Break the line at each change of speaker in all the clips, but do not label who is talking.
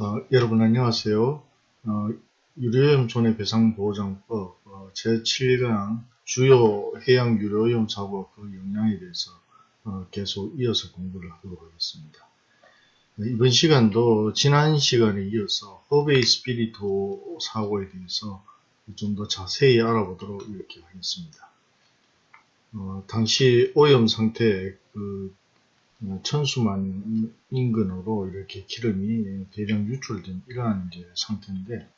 어, 여러분 안녕하세요. 어, 유료염 손해배상보호장법 어, 제7강 주요 해양 유료염 사고 그 영향에 대해서 어, 계속 이어서 공부를 하도록 하겠습니다. 네, 이번 시간도 지난 시간에 이어서 허베이 스피리토 사고에 대해서 좀 더 자세히 알아보도록 이렇게 하겠습니다. 어, 당시 오염 상태 그 어, 천수만 인근으로 이렇게 기름이 대량 유출된 이러한 이제 상태인데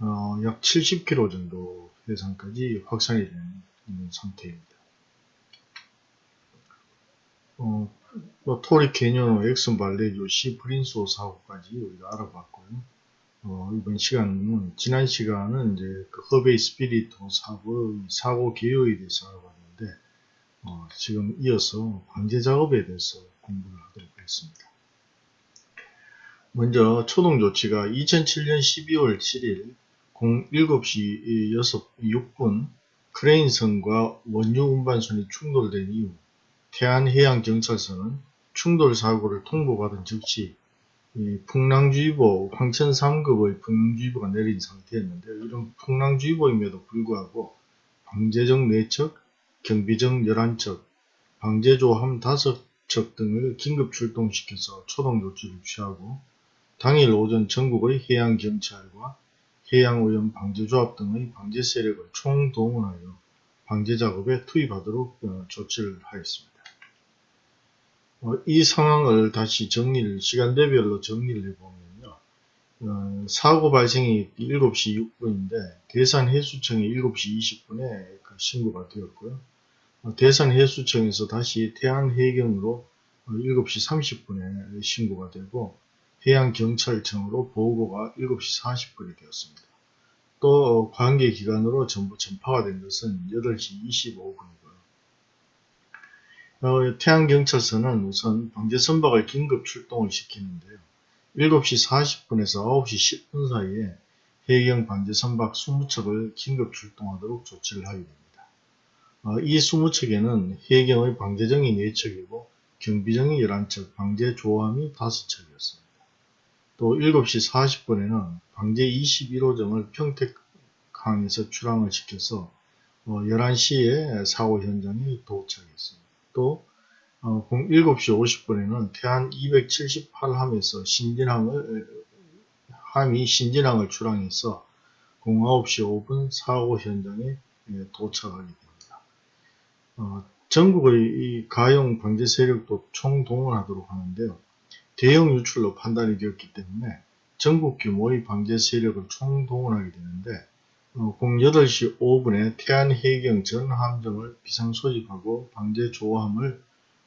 어, 약 70km 정도 해상까지 확산이 된 상태입니다. 어, 또 토리 캐니언, 엑슨 발데즈호, 시 프린스호 사고까지 우리가 알아봤고요. 어, 이번 시간은 지난 시간은 이제 그 허베이 스피리트 사고 사고 개요에 대해서 알아봤는데 어, 지금 이어서 방제 작업에 대해서 공부를 하도록 하겠습니다. 먼저 초동 조치가 2007년 12월 7일 07시 6, 분 크레인선과 원유 운반선이 충돌된 이후 태안해양경찰서는 충돌 사고를 통보받은 즉시 풍랑주의보 황천 3급의 풍랑주의보가 내린 상태였는데 이런 풍랑주의보임에도 불구하고 방제적 4척, 경비적 11척, 방제조함 5 척 등을 긴급 출동시켜서 초동 조치를 취하고 당일 오전 전국의 해양경찰과 해양오염 방제조합 등의 방제 세력을 총동원하여 방제 작업에 투입하도록 어, 조치를 하였습니다. 어, 이 상황을 다시 정리를 시간대별로 정리를 해보면요. 어, 사고 발생이 7시 6분인데 대산 해수청이 7시 20분에 그 신고가 되었고요. 어, 대산해수청에서 다시 태안해경으로 7시 어, 30분에 신고가 되고 해양경찰청으로 보고가 7시 40분이 되었습니다. 또 관계기관으로 전부 전파가 된 것은 8시 25분이고요. 어, 태안경찰서는 우선 방제선박을 긴급 출동을 시키는데요. 7시 40분에서 9시 10분 사이에 해경 방제선박 20척을 긴급 출동하도록 조치를 하게 됩니다. 어, 이 20척에는 해경의 방제정이 4척이고 경비정이 11척, 방제조함이 5척이었습니다. 또 7시 40분에는 방제 21호정을 평택항에서 출항을 시켜서 11시에 어, 사고 현장에 도착했습니다. 또 7시 어, 50분에는 태안 278함에서 신진항을 함이 신진항을 출항해서 09시 5분 사고 현장에 예, 도착하게 됩니다. 어, 전국의 가용 방제 세력도 총동원 하도록 하는데요. 대형 유출로 판단이 되었기 때문에 전국 규모의 방제 세력을 총동원하게 되는데 어, 08시 5분에 태안해경 전 함정을 비상소집하고 방제조함을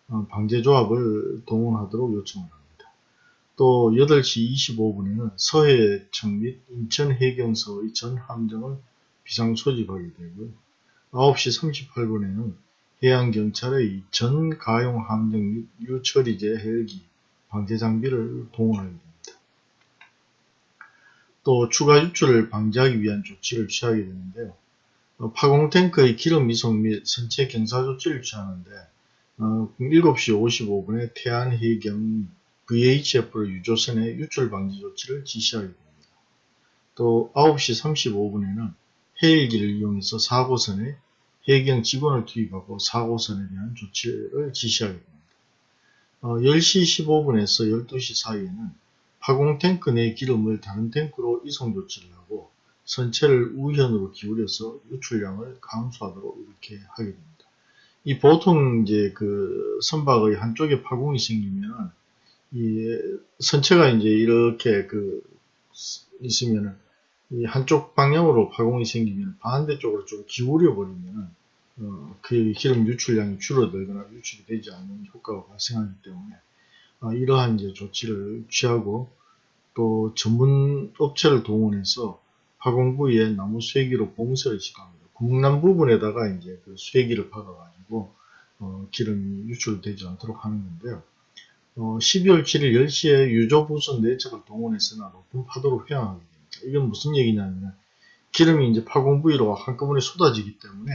어, 방제조합을 동원하도록 요청을 합니다. 또 8시 25분에는 서해청 및 인천해경서의 전 함정을 비상소집하게 되고요. 9시 38분에는 해양경찰의 전 가용 함정 유처리제 헬기 방제 장비를 동원하게 됩니다. 또 추가 유출을 방지하기 위한 조치를 취하게 되는데요. 어, 파공 탱크의 기름 이송 및 선체 경사 조치를 취하는데 어, 7시 55분에 태안해경 VHF를 유조선에 유출 방지 조치를 지시하게 됩니다. 또 9시 35분에는 헬기를 이용해서 사고선에 해경 직원을 투입하고 사고선에 대한 조치를 지시하게 됩니다. 어, 10시 15분에서 12시 사이에는 파공 탱크 내 기름을 다른 탱크로 이송 조치를 하고 선체를 우현으로 기울여서 유출량을 감소하도록 이렇게 하게 됩니다. 이 보통 이제 그 선박의 한쪽에 파공이 생기면 이 선체가 이제 이렇게 그 있으면은 이 한쪽 방향으로 파공이 생기면 반대쪽으로 좀 기울여 버리면 어, 그 기름 유출량이 줄어들거나 유출이 되지 않는 효과가 발생하기 때문에 어, 이러한 이제 조치를 취하고 또 전문 업체를 동원해서 화공 부위에 나무 쇠기로 봉쇄를 시도합니다. 구멍난 부분에다가 이제 그 쇠기를 박아가지고 어, 기름이 유출되지 않도록 하는 건데요. 어, 12월 7일 10시에 유조부선 4척을 동원해서나 높은 파도로 회항하게 됩니다. 이건 무슨 얘기냐면 기름이 이제 파공 부위로 한꺼번에 쏟아지기 때문에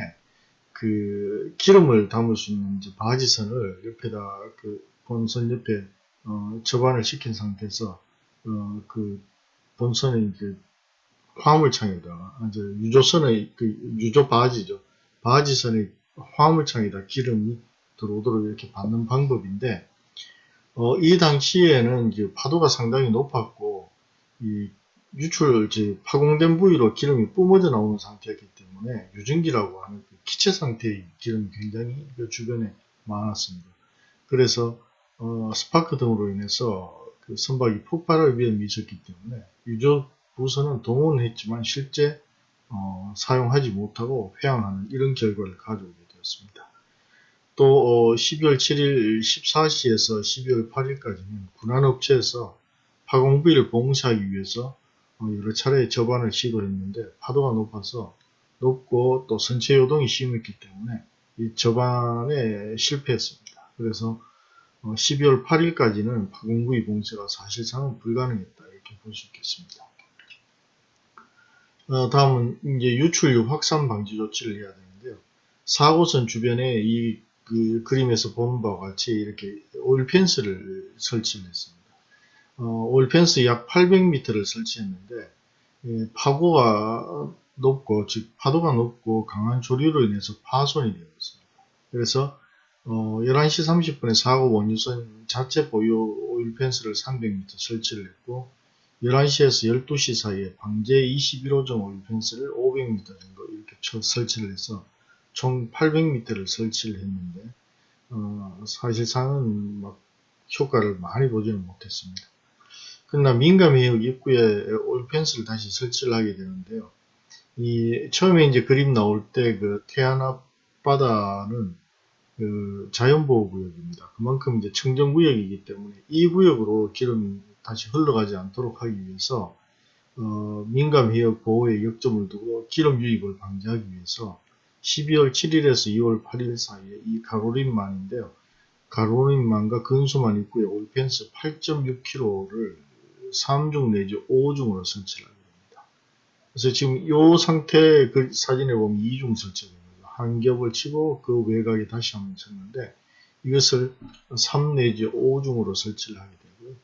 그 기름을 담을 수 있는 바지선을 옆에다 그 본선 옆에 어, 접안을 시킨 상태에서 어, 그 본선에 이제 화물창에다가 이제 유조선의 그 유조 바지죠. 바지선의 화물창에다 기름이 들어오도록 이렇게 받는 방법인데 어, 이 당시에는 파도가 상당히 높았고 이 유출 이제 파공된 부위로 기름이 뿜어져 나오는 상태였기 때문에 유증기라고 하는 그 기체 상태의 기름이 굉장히 그 주변에 많았습니다. 그래서 어, 스파크 등으로 인해서 그 선박이 폭발할 위험이 있었기 때문에 유조 부서는 동원했지만 실제 어, 사용하지 못하고 회항하는 이런 결과를 가져오게 되었습니다. 또 어, 12월 7일 14시에서 12월 8일까지는 군안업체에서 파공 부위를 봉사하기 위해서 어, 여러 차례 접안을 시도했는데 파도가 높아서 높고 또 선체 요동이 심했기 때문에 이 접안에 실패했습니다. 그래서 12월 어, 8일까지는 파공부위 봉쇄가 사실상은 불가능했다 이렇게 볼 수 있겠습니다. 어, 다음은 이제 유출류 확산 방지 조치를 해야 되는데요. 사고선 주변에 이 그 그림에서 보는 바와 같이 이렇게 오일펜스를 설치를 했습니다. 어, 오일펜스 약 800m를 설치했는데 예, 파고가 높고 즉 파도가 높고 강한 조류로 인해서 파손이 되었습니다. 그래서 어, 11시 30분에 사고 원유선 자체 보유 오일펜스를 300m 설치를 했고 11시에서 12시 사이에 방제 21호점 오일펜스를 500m 정도 이렇게 설치를 해서 총 800m를 설치를 했는데 어, 사실상은 막 효과를 많이 보지는 못했습니다. 그러나 민감해역 입구에 오일펜스를 다시 설치를 하게 되는데요. 이 처음에 이제 그림 나올 때 그 태안 앞바다는 그 자연보호 구역입니다. 그만큼 이제 청정 구역이기 때문에 이 구역으로 기름이 다시 흘러가지 않도록 하기 위해서 어, 민감 해역 보호에 역점을 두고 기름 유입을 방지하기 위해서 12월 7일에서 2월 8일 사이에 이 가로림만인데요. 가로림만과 근소만 입구에 올펜스 8.6km를 3중 내지 5중으로 설치를 하게 됩니다. 그래서 지금 이 상태 그 사진에 보면 2중 설치됩니다. 한 겹을 치고 그 외곽에 다시 한번 쳤는데 이것을 3 내지 5중으로 설치를 하게 되고요.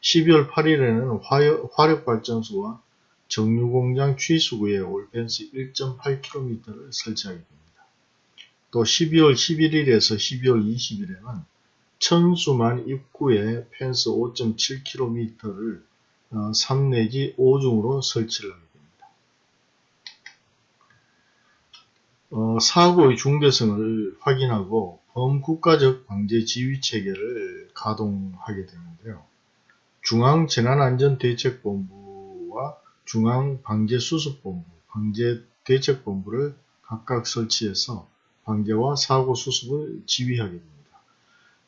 12월 8일에는 화력, 발전소와 정유공장 취수구에 올펜스 1.8km를 설치하게 됩니다. 또 12월 11일에서 12월 20일에는 천수만 입구에 펜스 5.7km를 3 내지 5중으로 설치를 하게 어, 사고의 중대성을 확인하고 범국가적 방제 지휘 체계를 가동하게 되는데요. 중앙재난안전대책본부와 중앙방재수습본부, 방재대책본부를 각각 설치해서 방제와 사고 수습을 지휘하게 됩니다.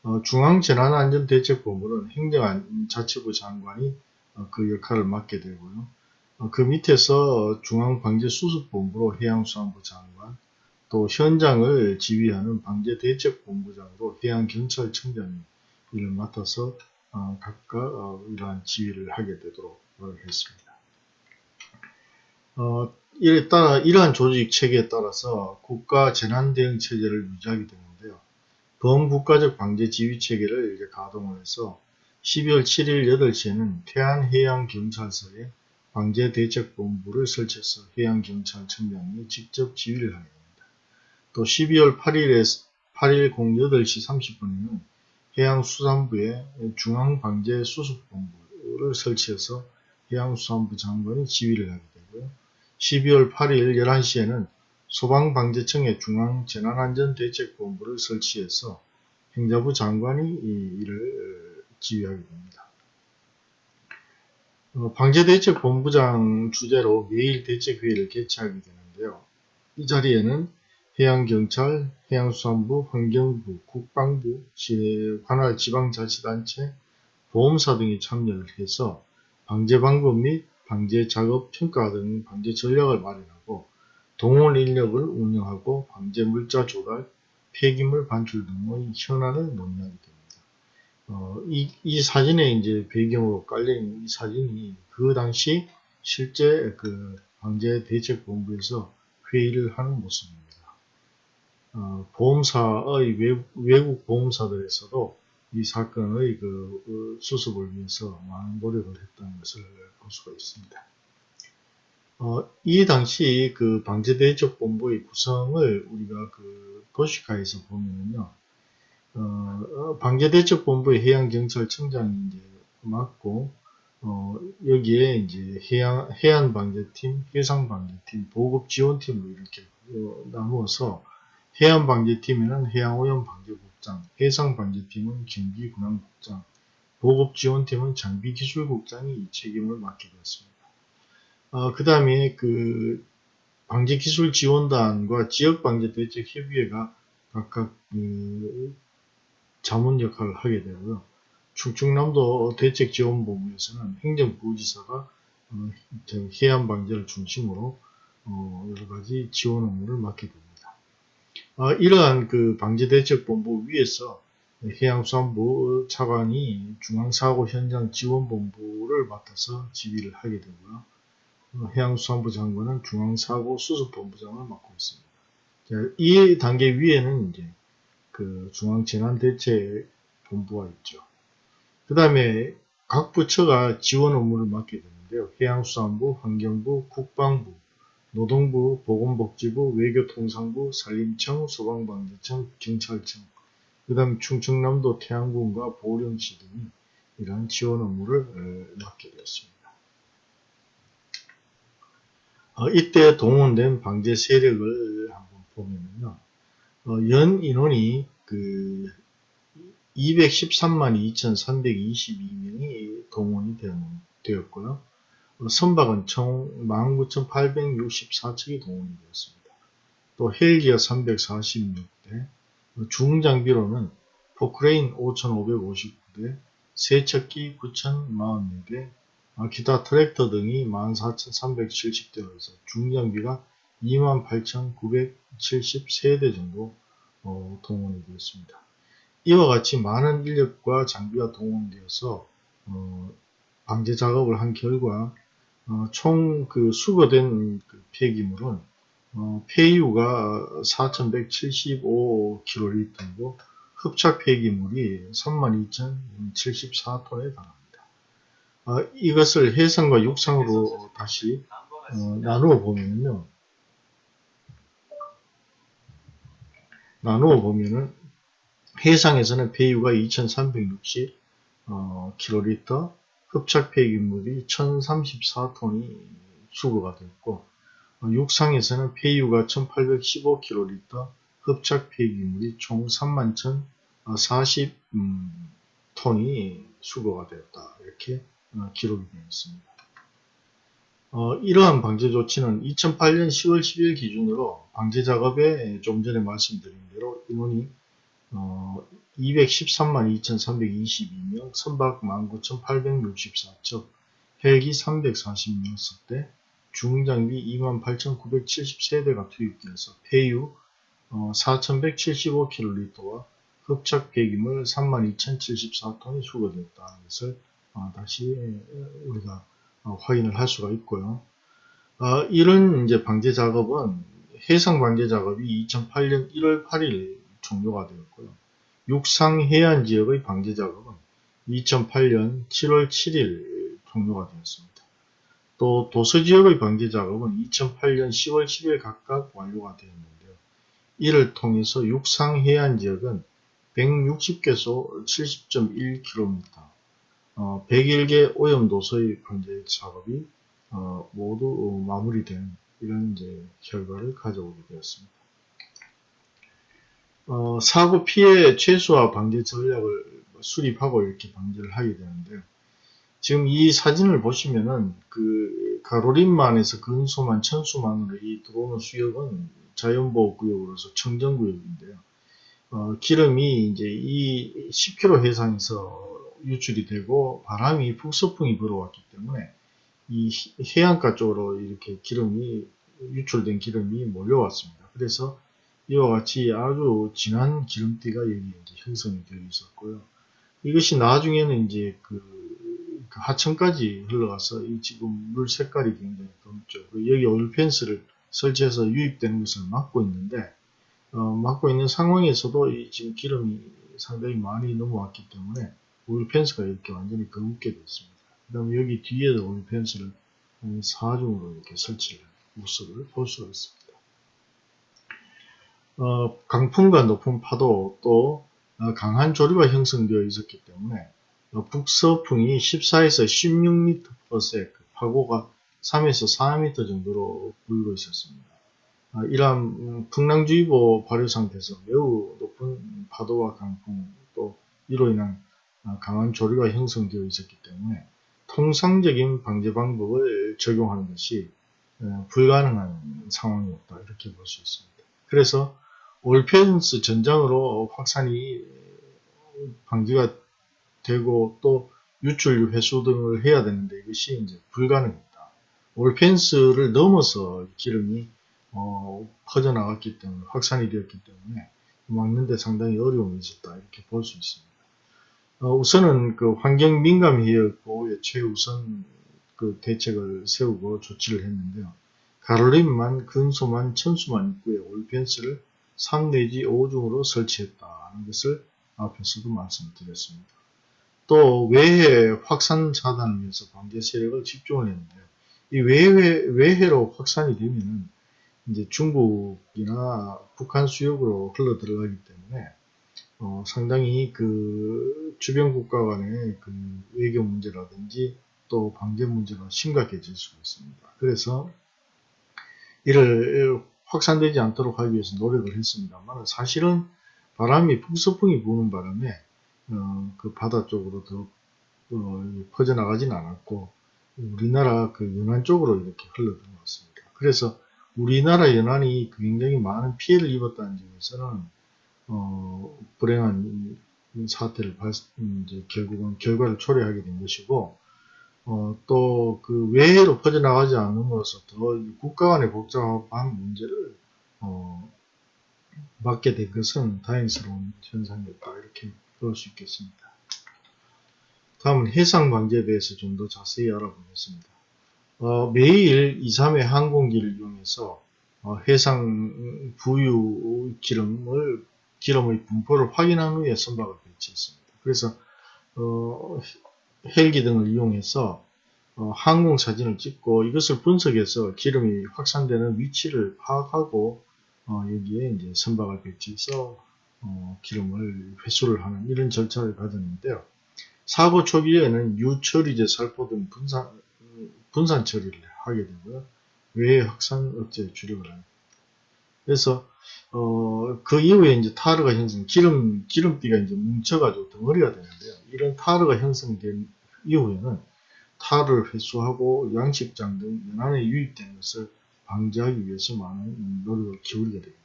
어, 중앙재난안전대책본부는 행정자치부 장관이 어, 그 역할을 맡게 되고요. 어, 그 밑에서 중앙방재수습본부로 해양수산부 장관, 또 현장을 지휘하는 방제대책본부장으로 해양경찰청장이 이를 맡아서 어, 각각 어, 이러한 지휘를 하게 되도록 했습니다. 어, 이에 따라 이러한 조직 체계에 따라서 국가 재난 대응 체제를 유지하게 되는데요. 범국가적 방제 지휘 체계를 이제 가동을 해서 12월 7일 8시에는 태안해양경찰서에 방제대책본부를 설치해서 해양경찰청장이 직접 지휘를 하게 됩니다. 또 12월 8일에 8일 08시 30분에는 해양수산부의 중앙방제수습본부를 설치해서 해양수산부 장관이 지휘를 하게 되고요. 12월 8일 11시에는 소방방재청의 중앙재난안전대책본부를 설치해서 행자부 장관이 이 일을 지휘하게 됩니다. 어, 방재대책 본부장 주재로 매일 대책회의를 개최하게 되는데요. 이 자리에는 해양경찰, 해양수산부, 환경부, 국방부, 관할 지방자치단체, 보험사 등이 참여를 해서 방제 방법 및 방제 작업 평가 등 방제 전략을 마련하고 동원 인력을 운영하고 방제 물자 조달, 폐기물 반출 등의 현안을 논의하게 됩니다. 어, 이, 이 사진에 이제 배경으로 깔려있는 이 사진이 그 당시 실제 그 방제 대책본부에서 회의를 하는 모습입니다. 어, 보험사의 외, 외국 보험사들에서도 이 사건의 그 어, 수습을 위해서 많은 노력을 했다는 것을 볼 수가 있습니다. 어, 이 당시 그 방제대책본부의 구성을 우리가 그 도시가에서 보면요. 어, 방제대책본부의 해양경찰청장이 이제 맡고, 어, 여기에 이제 해양, 해안방제팀, 해상방제팀, 보급지원팀으로 이렇게 어, 나누어서 해안방제팀에는 해양오염방제국장, 해상방제팀은 경비군항국장, 보급지원팀은 장비기술국장이 이 책임을 맡게 되었습니다. 어, 그 다음에 그 방제기술지원단과 지역방제대책협의회가 각각 그 자문 역할을 하게 되고요. 충청남도 대책지원본부에서는 행정부지사가 어, 해안 방제를 중심으로 어, 여러 가지 지원 업무를 맡게 됩니다. 어, 이러한 그 방제대책본부 위에서 해양수산부 차관이 중앙사고 현장 지원본부를 맡아서 지휘를 하게 되고요. 어, 해양수산부 장관은 중앙사고 수습본부장을 맡고 있습니다. 자, 이 단계 위에는 이제 그 중앙재난대책본부가 있죠. 그 다음에 각 부처가 지원 업무를 맡게 되는데요. 해양수산부, 환경부, 국방부, 노동부, 보건복지부, 외교통상부, 산림청, 소방방재청, 경찰청, 그 다음 충청남도 태안군과 보령시 등이 이러한 지원 업무를 어, 맡게 되었습니다. 어, 이때 동원된 방제 세력을 한번 보면요. 어, 연 인원이 그 213만 2,322명이 동원이 되었고요. 선박은 총 19,864척이 동원이 되었습니다. 또 헬기가 346대, 중장비로는 포크레인 5,559대, 세척기 9,044대, 기타 트랙터 등이 14,370대여서 중장비가 28,973대 정도 어, 동원이 되었습니다. 이와 같이 많은 인력과 장비가 동원되어서 어, 방제 작업을 한 결과 어, 총그 수거된 그 폐기물은 어, 폐유가 4,175kl이고 흡착 폐기물이 32,074톤에 달합니다. 어, 이것을 해상과 육상으로 다시 어, 나누어 보면요. 나누어 보면은 해상에서는 폐유가 2,360 어, 흡착 폐기물이 1034톤이 수거가 됐고 어, 육상에서는 폐유가 1815kl, 흡착 폐기물이 총 31,040톤이 음, 수거가 되었다. 이렇게 어, 기록이 되어 있습니다. 어, 이러한 방제 조치는 2008년 10월 10일 기준으로 방제 작업에 좀 전에 말씀드린 대로 인원이 어, 213만 2322명, 선박 19,864척, 헬기 340명 대 중장비 28,973대가 투입되어서 폐유 어, 4,175kl와 흡착 폐기물 32,074톤이 수거되었다는 것을 어, 다시 우리가 어, 확인을 할 수가 있고요. 어, 이런 이제 방제 작업은 해상 방제 작업이 2008년 1월 8일 종료가 되었고요. 육상 해안 지역의 방제 작업은 2008년 7월 7일 종료가 되었습니다. 또 도서 지역의 방제 작업은 2008년 10월 10일 각각 완료가 되었는데요. 이를 통해서 육상 해안 지역은 160개소 70.1km, 어, 101개 오염도서의 방제 작업이 어, 모두 마무리된 이런 이제 결과를 가져오게 되었습니다. 어, 사고 피해 최소화 방제 전략을 수립하고 이렇게 방제를 하게 되는데요. 지금 이 사진을 보시면은 그 가로림만에서 근소만 천수만으로 이 들어오는 수역은 자연보호구역으로서 청정구역인데요. 어, 기름이 이제 이 10km 해상에서 유출이 되고 바람이 북서풍이 불어왔기 때문에 이 해안가 쪽으로 이렇게 기름이 유출된 기름이 몰려왔습니다. 그래서 이와 같이 아주 진한 기름띠가 여기 이제 형성이 되어 있었고요. 이것이 나중에는 이제 그, 그 하천까지 흘러가서 이 지금 물 색깔이 굉장히 검죠. 여기 올펜스를 설치해서 유입되는 것을 막고 있는데 어, 막고 있는 상황에서도 이 지금 기름이 상당히 많이 넘어왔기 때문에 오일 펜스가 이렇게 완전히 거묻게 됐습니다. 그 다음에 여기 뒤에도 오일 펜스를 사중으로 이렇게 설치를 모습을 볼 수가 있습니다. 어, 강풍과 높은 파도 또 어, 강한 조류가 형성되어 있었기 때문에 어, 북서풍이 14에서 16m/s 그 파고가 3에서 4m 정도로 불고 있었습니다. 아, 이러한 음, 풍랑주의보 발효 상태에서 매우 높은 파도와 강풍 또 이로 인한 아, 강한 조류가 형성되어 있었기 때문에 통상적인 방제 방법을 적용하는 것이 어, 불가능한 상황이었다 이렇게 볼 수 있습니다. 그래서 올펜스 전장으로 확산이 방지가 되고 또 유출 회수 등을 해야 되는데 이것이 이제 불가능했다. 올펜스를 넘어서 기름이 어, 퍼져나갔기 때문에 확산이 되었기 때문에 막는데 상당히 어려움이 있었다 이렇게 볼 수 있습니다. 어, 우선은 그 환경 민감 해역 보호에 최우선 그 대책을 세우고 조치를 했는데요. 가로림만, 근소만, 천수만 입구에 올펜스를 3 내지 5중으로 설치했다는 것을 앞에서도 말씀드렸습니다. 또 외해 확산 차단을 위해서 방제 세력을 집중을 했는데요. 이 외해, 외해로 확산이 되면은 이제 중국이나 북한 수역으로 흘러 들어가기 때문에 어, 상당히 그 주변 국가 간의 그 외교 문제라든지 또 방제 문제가 심각해질 수가 있습니다. 그래서 이를 확산되지 않도록 하기 위해서 노력을 했습니다만 사실은 바람이 북서풍이 부는 바람에 어, 그 바다 쪽으로 더 어, 퍼져나가진 않았고 우리나라 그 연안 쪽으로 이렇게 흘러 들어왔습니다. 그래서 우리나라 연안이 굉장히 많은 피해를 입었다는 점에서는 어, 불행한 사태를 발, 이제 결국은 결과를 초래하게 된 것이고 어, 또 그 외해로 퍼져나가지 않음으로써 더 국가 간의 복잡한 문제를 어, 맡게 된 것은 다행스러운 현상이었다 이렇게 볼 수 있겠습니다. 다음은 해상 방제에 대해서 좀 더 자세히 알아보겠습니다. 어, 매일 2, 3회 항공기를 이용해서 어, 해상 부유 기름을 기름의 분포를 확인한 후에 선박을 배치했습니다. 그래서 어, 헬기 등을 이용해서 어, 항공 사진을 찍고 이것을 분석해서 기름이 확산되는 위치를 파악하고 어, 여기에 이제 선박을 배치해서 어, 기름을 회수를 하는 이런 절차를 가졌는데요. 사고 초기에는 유처리제 살포 등 분산, 분산 처리를 하게 되고요. 외해 확산 억제 주력을 합니다. 그래서 어, 그 이후에 이제 타르가 형성, 기름, 기름띠가 이제 뭉쳐가지고 덩어리가 되는데요. 이런 타르가 형성된 이후에는 타르를 회수하고 양식장 등 연안에 유입된 것을 방지하기 위해서 많은 노력을 기울이게 됩니다.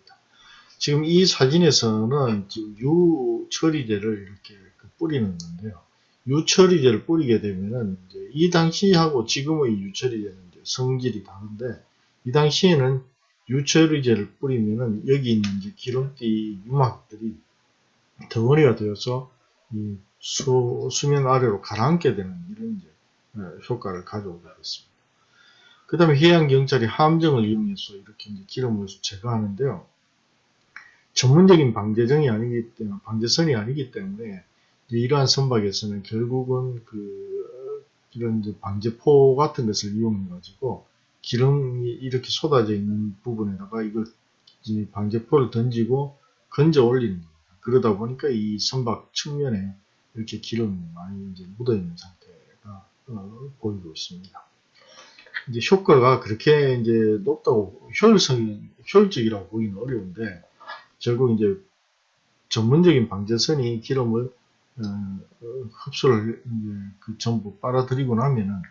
지금 이 사진에서는 유처리제를 이렇게 그 뿌리는 건데요. 유처리제를 뿌리게 되면은 이 당시하고 지금의 유처리제는 성질이 다른데 이 당시에는 유처리제를 뿌리면은 여기 있는 이제 기름띠 유막들이 덩어리가 되어서 이 수, 수면 아래로 가라앉게 되는 이런 이제 어, 효과를 가져오게 됐습니다. 그 다음에 해양경찰이 함정을 이용해서 이렇게 이제 기름을 제거하는데요. 전문적인 방제정이 아니기 때문에, 방제선이 아니기 때문에 이러한 선박에서는 결국은 그 이런 방제포 같은 것을 이용해 가지고 기름이 이렇게 쏟아져 있는 부분에다가 이걸 방제포를 던지고 건져 올리는 겁니다. 그러다 보니까 이 선박 측면에 이렇게 기름이 많이 이제 묻어 있는 상태가 어, 보이고 있습니다. 이제 효과가 그렇게 이제 높다고 효율성이 효율적이라고 보기는 어려운데 결국 이제 전문적인 방제선이 기름을 어, 흡수를 그 전부 빨아들이고 나면은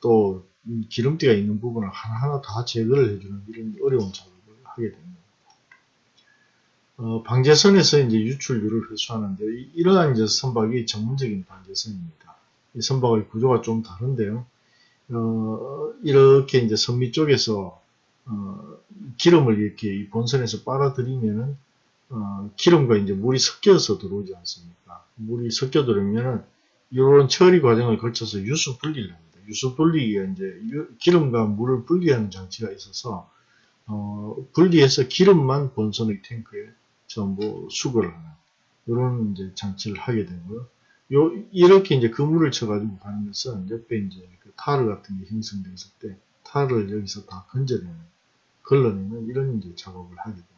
또 기름띠가 있는 부분을 하나하나 다 제거를 해주는 이런 어려운 작업을 하게 됩니다. 어, 방제선에서 이제 유출율을 회수하는데 이러한 이제 선박이 전문적인 방제선입니다. 이 선박의 구조가 좀 다른데요. 어, 이렇게 이제 선미 쪽에서 어, 기름을 이렇게 본선에서 빨아들이면은 어, 기름과 이제 물이 섞여서 들어오지 않습니까? 물이 섞여 들어오면은 이런 처리 과정을 거쳐서 유수 분리를 합니다. 유수 분리기가 이제 유, 기름과 물을 분리하는 장치가 있어서 어, 분리해서 기름만 본선의 탱크에 전부 수거를 하는 이런 이제 장치를 하게 되고요. 요 이렇게 이제 그물을 쳐가지고 가는 것은 옆에 이제 그 타르 같은 게 형성되어 있을 때 타르를 여기서 다 건져내는 걸러내는 이런 이제 작업을 하게 됩니다.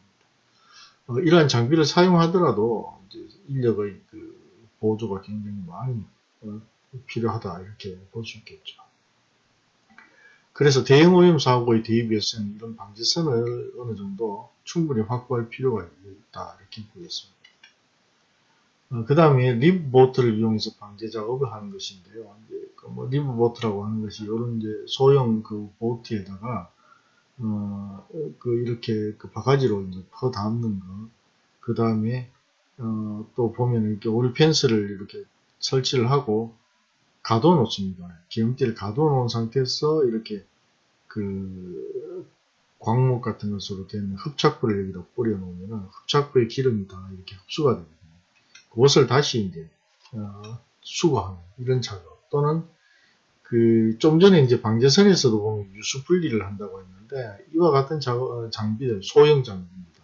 어, 이러한 장비를 사용하더라도 이제 인력의 그 보조가 굉장히 많이 어, 필요하다 이렇게 볼 수 있겠죠. 그래서 대형 오염 사고에 대비해서는 이런 방지선을 어느 정도 충분히 확보할 필요가 있다 이렇게 보겠습니다. 어, 그 다음에 RIB보트를 이용해서 방제 작업을 하는 것인데요. 이제 그 뭐 RIB보트라고 하는 것이 이런 이제 소형 그 보트에다가 어, 그 이렇게 그 바가지로 이제 퍼 담는 거, 그 다음에 어, 또 보면 이렇게 오일 펜스를 이렇게 설치를 하고 가둬 놓습니다. 기름띠를 가둬 놓은 상태에서 이렇게 그 광목 같은 것으로 된 흡착부를 여기다 뿌려 놓으면 흡착부의 기름이 다 이렇게 흡수가 됩니다. 그것을 다시 이제 어, 수거하는 이런 작업 또는 그 좀 전에 이제 방제선에서도 보면 유수 분리를 한다고 했는데 이와 같은 어, 장비들 소형 장비입니다.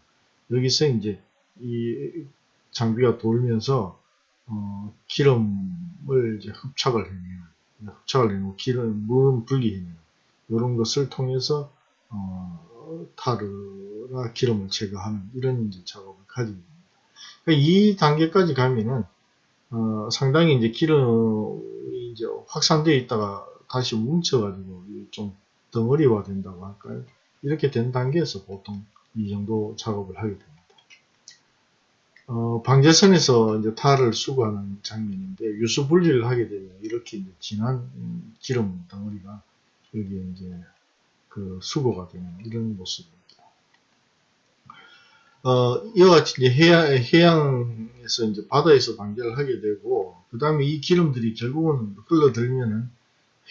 여기서 이제 이 장비가 돌면서 어, 기름 을 이제 흡착을 해내는 흡착을 해내고 기름 물 분리해내는 이런 것을 통해서 어, 타르나 기름을 제거하는 이런 이제 작업을 가지고 있습니다. 그러니까 이 단계까지 가면은 어, 상당히 이제 기름이 이제 확산되어 있다가 다시 뭉쳐가지고 좀 덩어리화 된다고 할까요? 이렇게 된 단계에서 보통 이 정도 작업을 하게 됩니다. 어, 방제선에서 이제 탈을 수거하는 장면인데 유수 분리를 하게 되면 이렇게 이제 진한 기름 덩어리가 여기에 이제 그 수거가 되는 이런 모습입니다. 어, 이와 같이 이제 해양, 해양에서 이제 바다에서 방제를 하게 되고, 그 다음에 이 기름들이 결국은 흘러들면은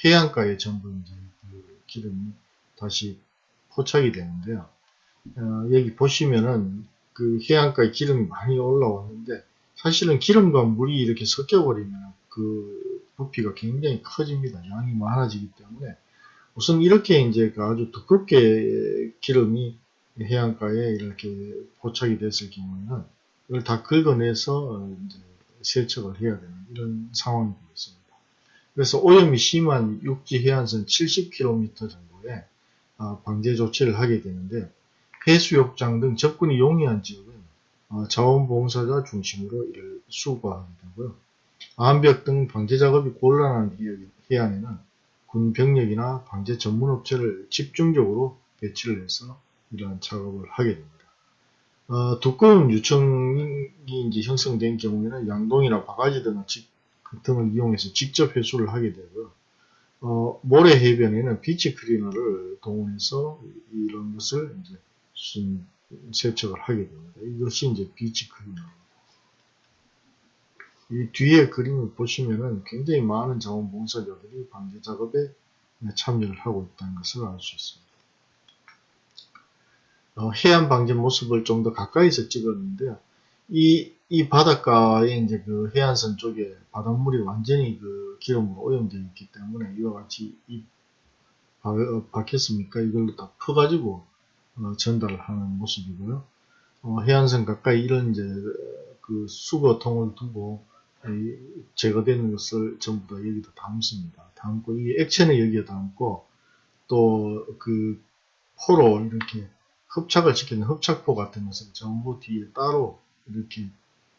해안가에 전부 이제 그 기름이 다시 포착이 되는데요. 어, 여기 보시면은 그 해안가에 기름이 많이 올라왔는데, 사실은 기름과 물이 이렇게 섞여버리면 그 부피가 굉장히 커집니다. 양이 많아지기 때문에. 우선 이렇게 이제 그 아주 두껍게 기름이 해안가에 이렇게 포착이 됐을 경우에는 이걸 다 긁어내서 이제 세척을 해야 되는 이런 상황이 되겠습니다. 그래서 오염이 심한 육지 해안선 70km 정도에 아, 방제 조치를 하게 되는데 해수욕장 등 접근이 용이한 지역은 어, 자원봉사자 중심으로 이를 수거하게 되고요. 암벽 등 방제 작업이 곤란한 해안에는 군 병력이나 방제 전문 업체를 집중적으로 배치를 해서 이러한 작업을 하게 됩니다. 어, 두꺼운 유청이 이제 형성된 경우에는 양동이나 바가지 등을, 그 등을 이용해서 직접 회수를 하게 되고요. 어, 모래 해변에는 비치 클리너를 동원해서 이런 것을 이제 세척을 하게 됩니다. 이것이 이제 비치 클리너입니다. 이 뒤에 그림을 보시면은 굉장히 많은 자원봉사자들이 방제 작업에 참여를 하고 있다는 것을 알 수 있습니다. 어, 해안 방제 모습을 좀 더 가까이서 찍었는데요. 이, 이 바닷가에 이제 그 해안선 쪽에 바닷물이 완전히 그 기름으로 오염되어 있기 때문에 이와 같이 이 바, 어, 박혔습니까? 이걸로 다 퍼가지고 어, 전달을 하는 모습이고요. 어, 해안선 가까이 이런 이제 그 수거통을 두고 제거되는 것을 전부 다 여기다 담습니다. 담고 이 액체는 여기에 담고 또 그 포로 이렇게 흡착을 시키는 흡착포 같은 것을 전부 뒤에 따로 이렇게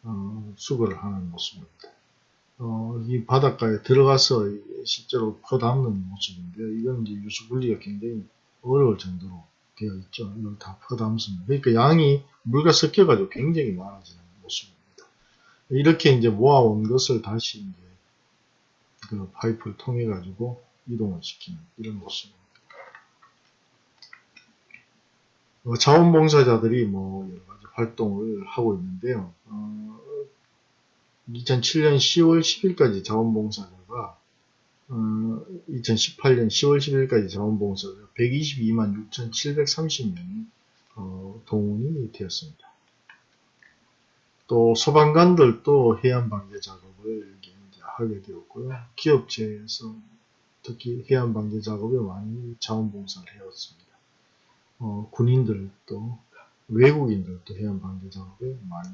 어, 수거를 하는 모습입니다. 어, 이 바닷가에 들어가서 실제로 퍼 담는 모습인데요. 이건 이제 유수 분리가 굉장히 어려울 정도로 되어 있죠. 이걸 다 퍼담습니다. 그러니까 양이 물과 섞여가지고 굉장히 많아지는 모습입니다. 이렇게 이제 모아온 것을 다시 이제 그 파이프를 통해 가지고 이동을 시키는 이런 모습입니다. 어, 자원봉사자들이 뭐 여러 가지 활동을 하고 있는데요. 어, 2007년 10월 10일까지 자원봉사자가 어, 2018년 10월 10일까지 자원봉사자 122만 6,730명이 어, 동원이 되었습니다. 또 소방관들도 해안 방제 작업을 하게 되었고요. 기업체에서 특히 해안 방제 작업에 많이 자원봉사를 해왔습니다. 어, 군인들도 외국인들도 해안 방제 작업에 많이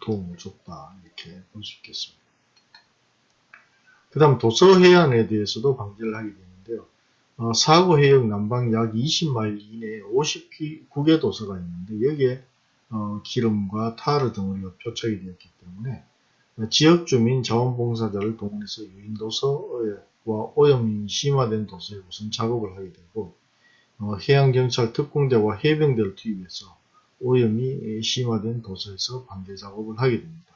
도움을 줬다 이렇게 볼 수 있겠습니다. 그 다음 도서 해안에 대해서도 방지를 하게 되는데요. 어, 사고 해역 남방 약 20마일 이내에 59개 도서가 있는데 여기에 어, 기름과 타르 덩어리가 표착이 되었기 때문에 어, 지역 주민 자원봉사자를 동원해서 유인도서와 오염이 심화된 도서에 우선 작업을 하게 되고 어, 해양경찰 특공대와 해병대를 투입해서 오염이 심화된 도서에서 방제 작업을 하게 됩니다.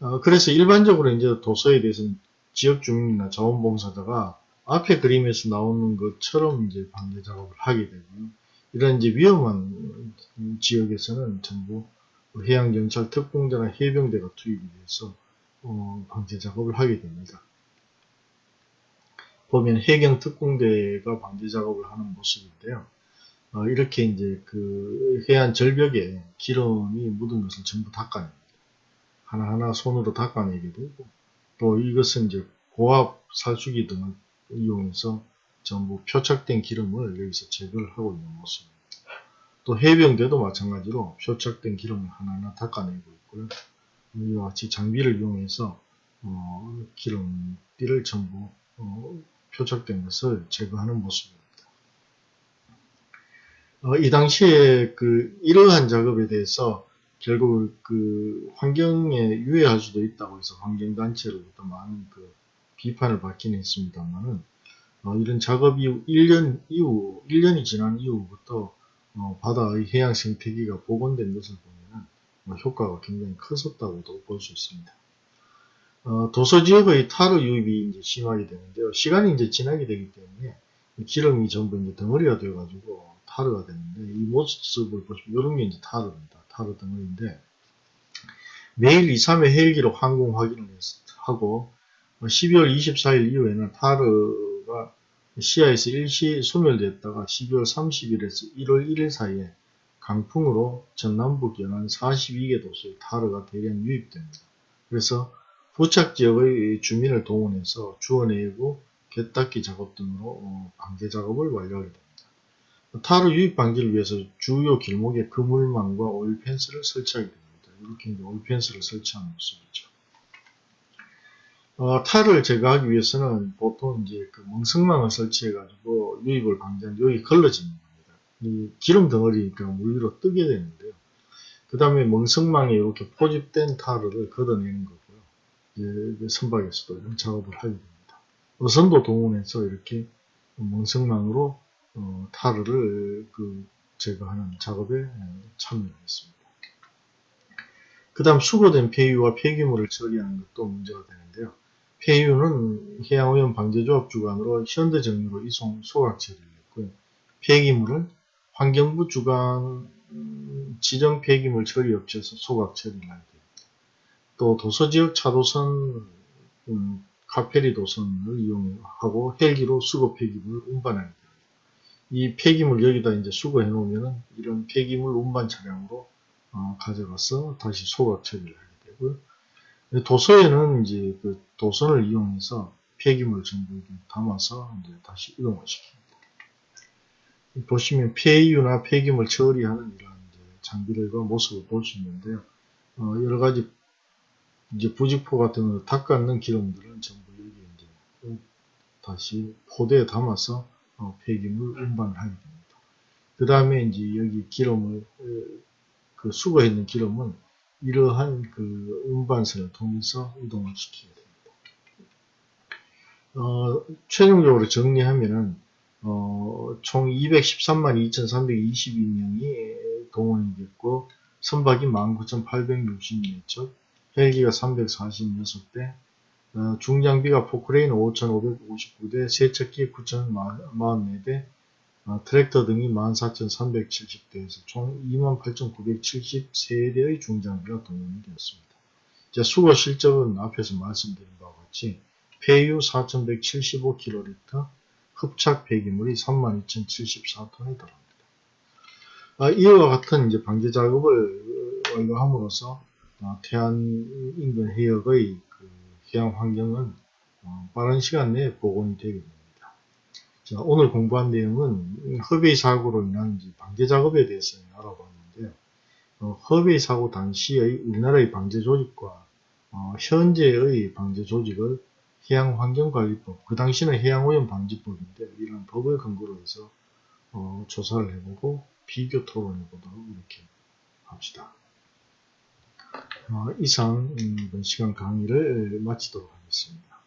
어, 그래서 일반적으로 이제 도서에 대해서는 지역 주민이나 자원봉사자가 앞에 그림에서 나오는 것처럼 이제 방제 작업을 하게 되고요. 이런 이제 위험한 지역에서는 전부 해양경찰 특공대나 해병대가 투입이 돼서 어, 방제 작업을 하게 됩니다. 보면 해경 특공대가 방제 작업을 하는 모습인데요. 어, 이렇게 이제 그 해안 절벽에 기름이 묻은 것을 전부 닦아냅니다. 하나하나 손으로 닦아내게 되고 또 이것은 이제 고압 살수기 등을 이용해서 전부 표착된 기름을 여기서 제거를 하고 있는 모습입니다. 또 해병대도 마찬가지로 표착된 기름을 하나하나 닦아내고 있고요. 이와 같이 장비를 이용해서 어, 기름띠를 전부 어, 표착된 것을 제거하는 모습입니다. 어, 이 당시에 그 이러한 작업에 대해서 결국 그 환경에 유해할 수도 있다고 해서 환경단체로부터 많은 그 비판을 받긴 했습니다만은 어, 이런 작업 이후 1년 이후 1년이 지난 이후부터 어, 바다의 해양 생태계가 복원된 것을 보면 뭐 효과가 굉장히 컸었다고도 볼 수 있습니다. 어, 도서 지역의 타르 유입이 이제 심하게 되는데요. 시간이 이제 지나게 되기 때문에 기름이 전부 이제 덩어리가 되어가지고 타르가 되는데 이 모습을 보시면 이런 게 이제 타르입니다. 타르 덩어리인데 매일 2, 3회 헬기로 항공 확인을 하고 12월 24일 이후에는 타르가 시야에서 일시 소멸됐다가 12월 30일에서 1월 1일 사이에 강풍으로 전남북 연안 42개 도시에 타르가 대량 유입됩니다. 그래서 부착 지역의 주민을 동원해서 주워내고 갯닦기 작업 등으로 어, 방제 작업을 완료하게 됩니다. 타르 유입 방지를 위해서 주요 길목에 그물망과 오일 펜스를 설치하게 됩니다. 이렇게 이제 오일 펜스를 설치하는 모습이죠. 어, 탈을 제거하기 위해서는 보통 이제 그 멍석망을 설치해가지고 유입을 방지하는 여기 걸러지는 겁니다. 이 기름 덩어리니까 물 위로 뜨게 되는데요. 그 다음에 멍석망에 이렇게 포집된 타르를 걷어내는 거고요. 이제 선박에서도 이런 작업을 하게 됩니다. 어선도 동원해서 이렇게 멍석망으로 어, 타르를 그 제거하는 작업에 참여했습니다. 그 다음 수거된 폐유와 폐기물을 처리하는 것도 문제가 되는데요. 폐유는 해양오염 방제조합 주관으로 현대 정유로 이송 소각 처리를 했고요. 폐기물은 환경부 주관 지정 폐기물 처리 업체에서 소각 처리를 하게 됩니다. 또 도서지역 차도선 음, 카페리 도선을 이용하고 헬기로 수거 폐기물을 운반하게 됩니다. 이 폐기물 여기다 이제 수거해 놓으면은 이런 폐기물 운반 차량으로 어, 가져가서 다시 소각 처리를 하게 되고요. 도서에는 이제 그 도선을 이용해서 폐기물 전부 담아서 이제 다시 이동을 시킵니다. 보시면 폐유나 폐기물 처리하는 이런 장비들과 모습을 볼 수 있는데요. 어, 여러 가지 이제 부직포 같은 걸 닦아는 기름들은 전부 여기 이제 다시 포대에 담아서 어, 폐기물 운반을 하게 됩니다. 그 다음에 이제 여기 기름을 그 수거했는 기름은 이러한 그 운반선을 통해서 이동을 시키게 됩니다. 어, 최종적으로 정리하면은 어, 총 213만 2,322명이 동원이 됐고 선박이 19,864척, 헬기가 346대, 어, 중장비가 포크레인 5,559대, 세척기 9,044대, 어, 트랙터 등이 14,370대에서 총 28,973대의 중장비가 동원이 되었습니다. 자, 수거 실적은 앞에서 말씀드린 바와 같이 폐유 4,175kl, 흡착 폐기물이 32,074톤에 달합니다. 아, 이와 같은 이제 방제 작업을 완료함으로써 어, 태안 인근 해역의 그 해양 환경은 어, 빠른 시간 내에 복원이 되게 됩니다. 자, 오늘 공부한 내용은 흡의 사고로 인한 방제 작업에 대해서 알아봤는데요. 어, 허베이 사고 당시의 우리나라의 방제 조직과 어, 현재의 방제 조직을 해양환경관리법, 그 당시는 해양오염방지법인데 이런 법을 근거로 해서 어, 조사를 해보고 비교 토론해 보도록 이렇게 합시다. 어, 이상 음, 이번 시간 강의를 마치도록 하겠습니다.